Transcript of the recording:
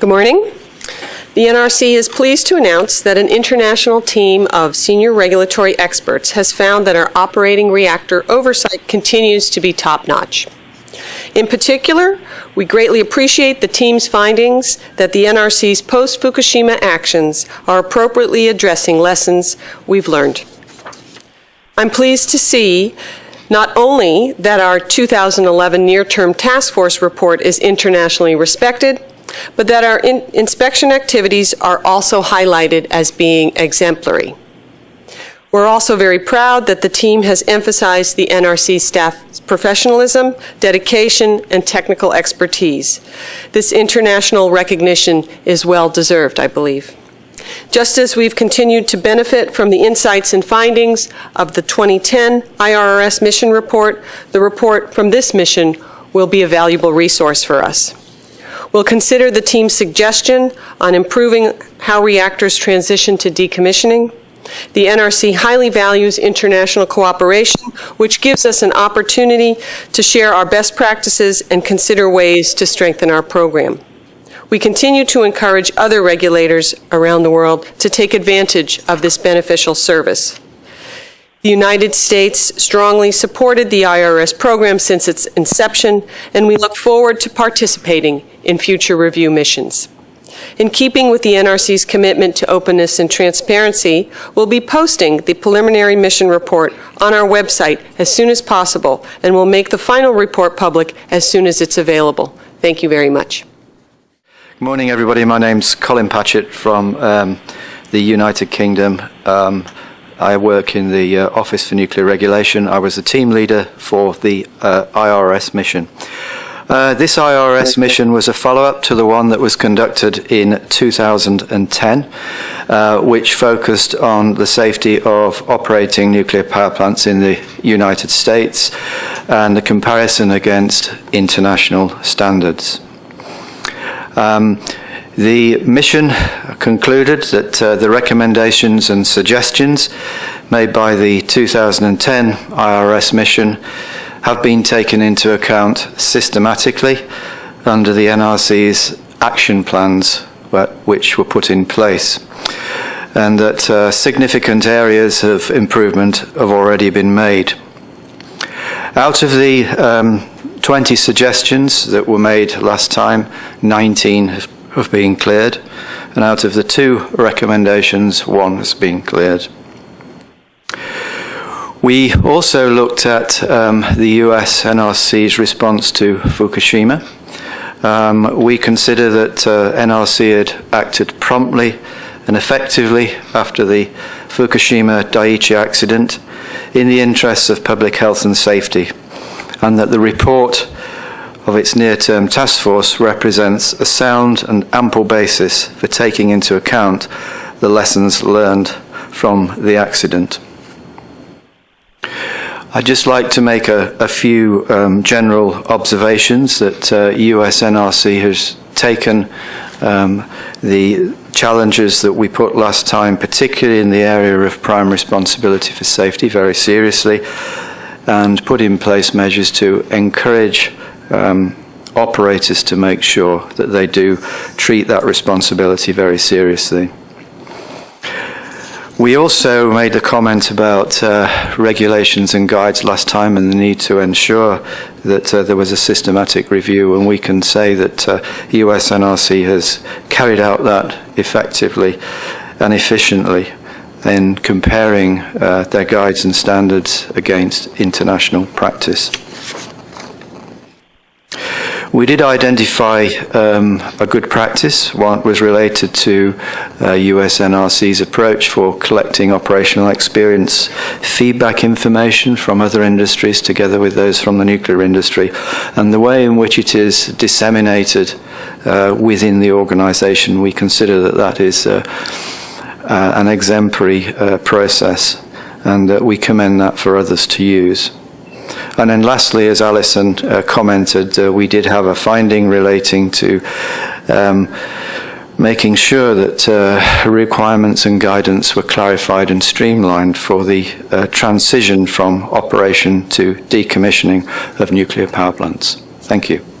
Good morning. The NRC is pleased to announce that an international team of senior regulatory experts has found that our operating reactor oversight continues to be top-notch. In particular, we greatly appreciate the team's findings that the NRC's post-Fukushima actions are appropriately addressing lessons we've learned. I'm pleased to see not only that our 2011 near-term task force report is internationally respected, but that our in inspection activities are also highlighted as being exemplary. We're also very proud that the team has emphasized the NRC staff's professionalism, dedication, and technical expertise. This international recognition is well deserved, I believe. Just as we've continued to benefit from the insights and findings of the 2010 IRRS mission report, the report from this mission will be a valuable resource for us. We'll consider the team's suggestion on improving how reactors transition to decommissioning. The NRC highly values international cooperation, which gives us an opportunity to share our best practices and consider ways to strengthen our program. We continue to encourage other regulators around the world to take advantage of this beneficial service. The United States strongly supported the IRRS program since its inception, and we look forward to participating in future review missions. In keeping with the NRC's commitment to openness and transparency, we'll be posting the preliminary mission report on our website as soon as possible, and we'll make the final report public as soon as it's available. Thank you very much. Good morning, everybody. My name's Colin Patchett from um, the United Kingdom. Um, I work in the uh, Office for Nuclear Regulation. I was the team leader for the uh, IRRS mission. Uh, this IRRS mission was a follow-up to the one that was conducted in 2010, uh, which focused on the safety of operating nuclear power plants in the United States and the comparison against international standards. Um, the mission concluded that uh, the recommendations and suggestions made by the 2010 IRRS mission have been taken into account systematically under the NRC's action plans which were put in place and that uh, significant areas of improvement have already been made. Out of the um, 20 suggestions that were made last time, 19 have have been cleared, and out of the two recommendations, one has been cleared. We also looked at um, the US NRC's response to Fukushima. Um, we consider that uh, NRC had acted promptly and effectively after the Fukushima Daiichi accident in the interests of public health and safety, and that the report of its near-term task force represents a sound and ample basis for taking into account the lessons learned from the accident. I'd just like to make a, a few um, general observations that uh, USNRC has taken um, the challenges that we put last time, particularly in the area of prime responsibility for safety, very seriously, and put in place measures to encourage um, operators to make sure that they do treat that responsibility very seriously. We also made a comment about uh, regulations and guides last time and the need to ensure that uh, there was a systematic review and we can say that uh, USNRC has carried out that effectively and efficiently in comparing uh, their guides and standards against international practice. We did identify um, a good practice. One was related to uh, USNRC's approach for collecting operational experience feedback information from other industries together with those from the nuclear industry and the way in which it is disseminated uh, within the organization. We consider that that is uh, uh an exemplary uh, process and we commend that for others to use. And then lastly, as Alison uh, commented, uh, we did have a finding relating to um, making sure that uh, requirements and guidance were clarified and streamlined for the uh, transition from operation to decommissioning of nuclear power plants. Thank you.